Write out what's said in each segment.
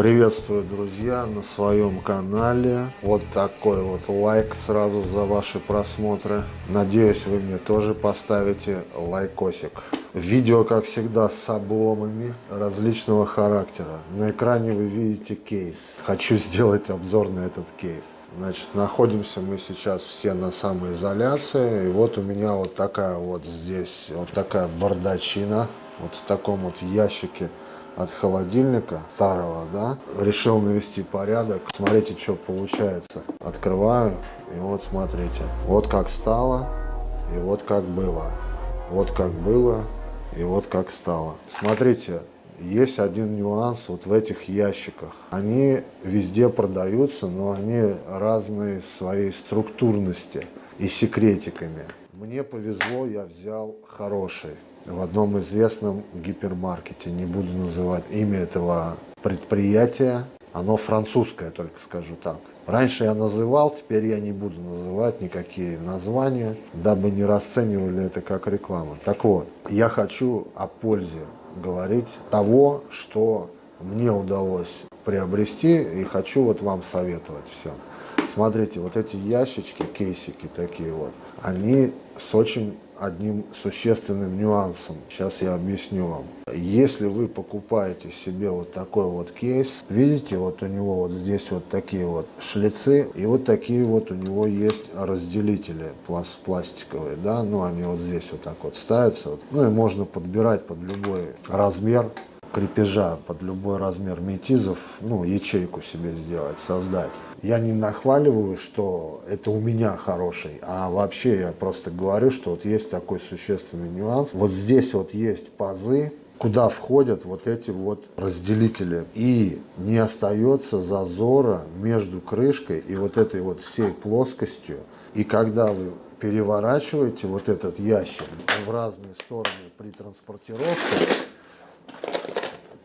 Приветствую, друзья, на своем канале. Вот такой вот лайк сразу за ваши просмотры. Надеюсь, вы мне тоже поставите лайкосик. Видео, как всегда, с обломами различного характера. На экране вы видите кейс. Хочу сделать обзор на этот кейс. Значит, находимся мы сейчас все на самоизоляции. И вот у меня вот такая вот здесь, вот такая бардачина. Вот в таком вот ящике от холодильника старого, да, решил навести порядок. Смотрите, что получается. Открываю, и вот смотрите. Вот как стало, и вот как было. Вот как было, и вот как стало. Смотрите, есть один нюанс вот в этих ящиках. Они везде продаются, но они разные своей структурности и секретиками. Мне повезло, я взял хороший в одном известном гипермаркете. Не буду называть имя этого предприятия. Оно французское, только скажу так. Раньше я называл, теперь я не буду называть никакие названия, дабы не расценивали это как рекламу. Так вот, я хочу о пользе говорить того, что мне удалось приобрести и хочу вот вам советовать всем. Смотрите, вот эти ящички, кейсики такие вот, они с очень одним существенным нюансом. Сейчас я объясню вам. Если вы покупаете себе вот такой вот кейс, видите, вот у него вот здесь вот такие вот шлицы, и вот такие вот у него есть разделители пласт пластиковые, да, ну они вот здесь вот так вот ставятся, вот. ну и можно подбирать под любой размер крепежа, под любой размер метизов, ну ячейку себе сделать, создать я не нахваливаю, что это у меня хороший, а вообще я просто говорю, что вот есть такой существенный нюанс. Вот здесь вот есть пазы, куда входят вот эти вот разделители. И не остается зазора между крышкой и вот этой вот всей плоскостью. И когда вы переворачиваете вот этот ящик в разные стороны при транспортировке,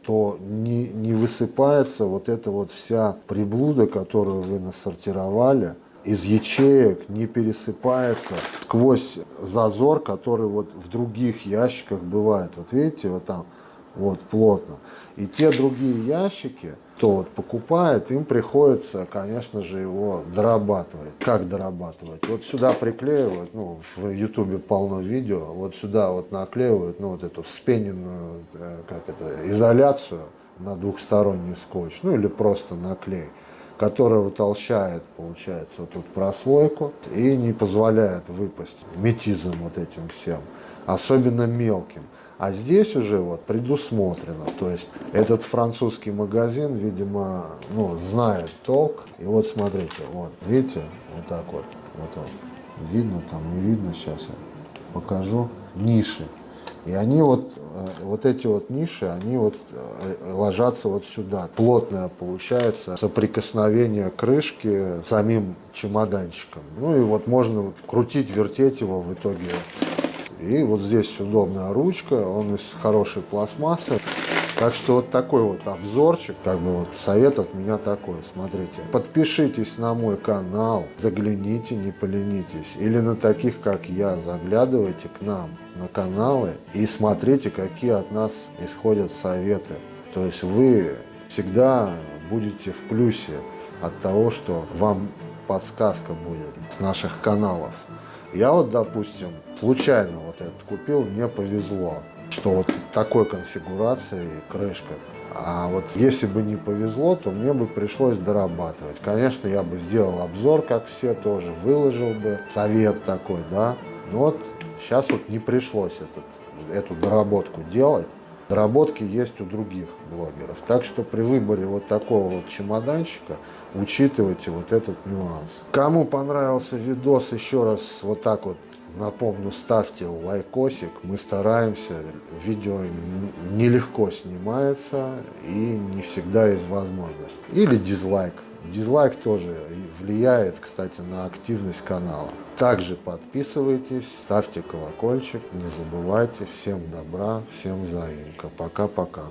то не, не высыпается вот эта вот вся приблуда, которую вы насортировали, из ячеек не пересыпается сквозь зазор, который вот в других ящиках бывает. Вот видите, вот там вот плотно. И те другие ящики, кто вот покупает, им приходится, конечно же, его дорабатывать. Как дорабатывать? Вот сюда приклеивают, ну, в ютубе полно видео, вот сюда вот наклеивают, ну, вот эту вспененную, э, как это, изоляцию на двухсторонний скотч, ну, или просто наклей которая утолщает, получается, вот тут прослойку и не позволяет выпасть метизм вот этим всем, особенно мелким. А здесь уже вот предусмотрено, то есть этот французский магазин, видимо, ну, знает толк. И вот смотрите, вот, видите, вот так вот, вот, вот. видно там, не видно, сейчас я покажу, ниши. И они вот, э, вот эти вот ниши, они вот э, ложатся вот сюда. Плотное получается соприкосновение крышки с самим чемоданчиком. Ну и вот можно крутить, вертеть его в итоге и вот здесь удобная ручка, он из хорошей пластмассы. Так что вот такой вот обзорчик, как бы вот совет от меня такой, смотрите. Подпишитесь на мой канал, загляните, не поленитесь. Или на таких, как я, заглядывайте к нам на каналы и смотрите, какие от нас исходят советы. То есть вы всегда будете в плюсе от того, что вам подсказка будет с наших каналов. Я вот, допустим, случайно вот этот купил, мне повезло, что вот такой конфигурации крышка. А вот если бы не повезло, то мне бы пришлось дорабатывать. Конечно, я бы сделал обзор, как все тоже, выложил бы совет такой, да. Но вот сейчас вот не пришлось этот, эту доработку делать. Доработки есть у других блогеров. Так что при выборе вот такого вот чемоданчика учитывайте вот этот нюанс. Кому понравился видос, еще раз вот так вот напомню, ставьте лайкосик. Мы стараемся, видео нелегко снимается и не всегда есть возможность. Или дизлайк. Дизлайк тоже влияет, кстати, на активность канала. Также подписывайтесь, ставьте колокольчик, не забывайте. Всем добра, всем взаимка. Пока-пока.